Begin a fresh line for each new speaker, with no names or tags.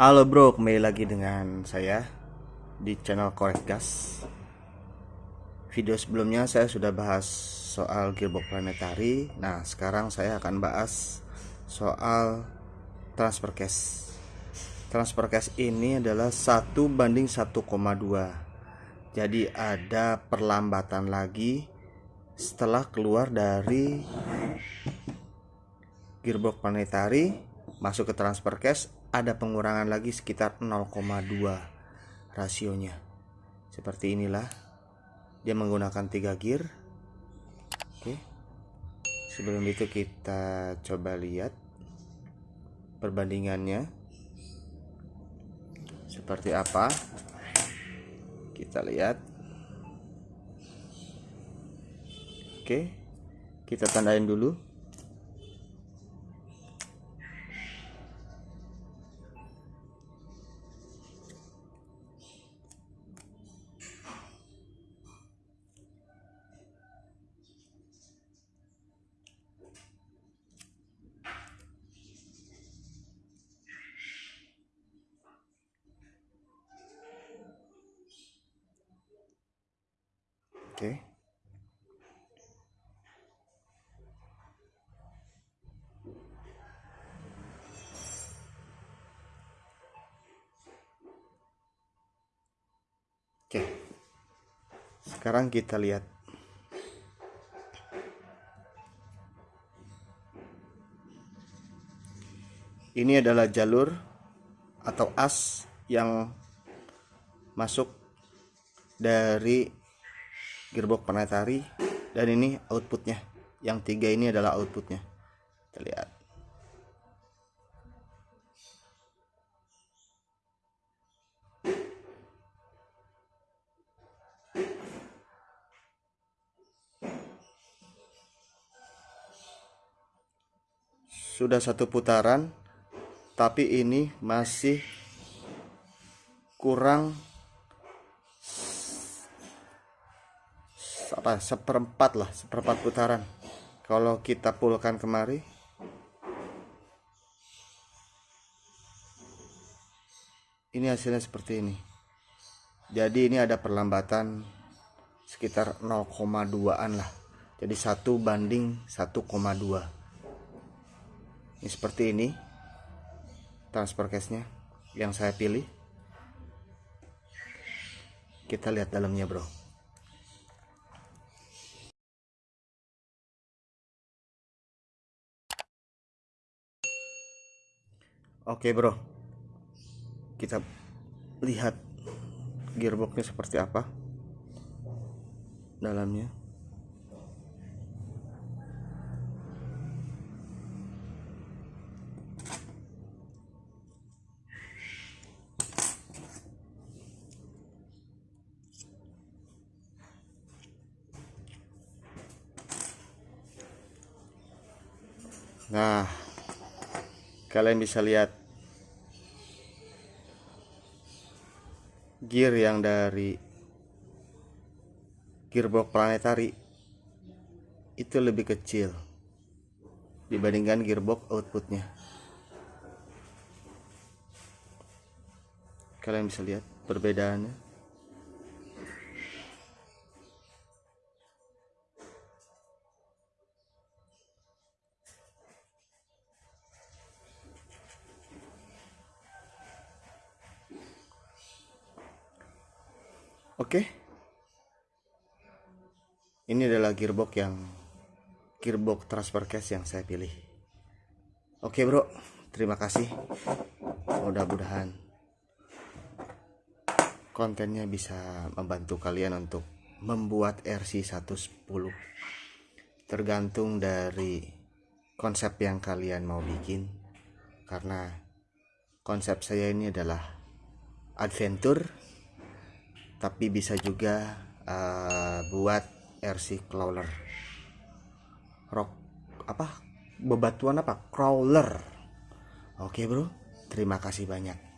Halo bro, kembali lagi dengan saya di channel Korek Gas. Video sebelumnya saya sudah bahas soal gearbox planetary. Nah, sekarang saya akan bahas soal transfer case. Transfer case ini adalah satu banding 1,2. Jadi ada perlambatan lagi setelah keluar dari gearbox planetary masuk ke transfer case ada pengurangan lagi sekitar 0,2 rasionya. Seperti inilah dia menggunakan tiga gear. Oke. Sebelum itu kita coba lihat perbandingannya. Seperti apa? Kita lihat. Oke. Kita tandain dulu Oke. Oke. Sekarang kita lihat Ini adalah jalur atau as yang masuk dari gearbox planetary dan ini outputnya. Yang tiga ini adalah outputnya. Kita lihat. Sudah satu putaran tapi ini masih kurang apa seperempat lah seperempat putaran. Kalau kita pulkan kemari ini hasilnya seperti ini. Jadi ini ada perlambatan sekitar 0,2an lah. Jadi satu banding 1,2 ini seperti ini transfer case nya yang saya pilih. Kita lihat dalamnya bro Oke bro. Kita lihat Gearboxnya seperti apa Dalamnya. Nah kalian bisa lihat gear yang dari gearbox planetary itu lebih kecil dibandingkan gearbox outputnya. Kalian bisa lihat perbedaannya Oke. Ini adalah gearbox yang gearbox transfer case yang saya pilih. Oke, Bro. Terima kasih. Mudah-mudahan kontennya bisa membantu kalian untuk membuat RC 110. Tergantung dari konsep yang kalian mau bikin. Karena konsep saya ini adalah adventure tapi bisa juga uh, buat RC crawler. Rock apa? Bebatuan apa? Crawler. Oke bro. Terima kasih banyak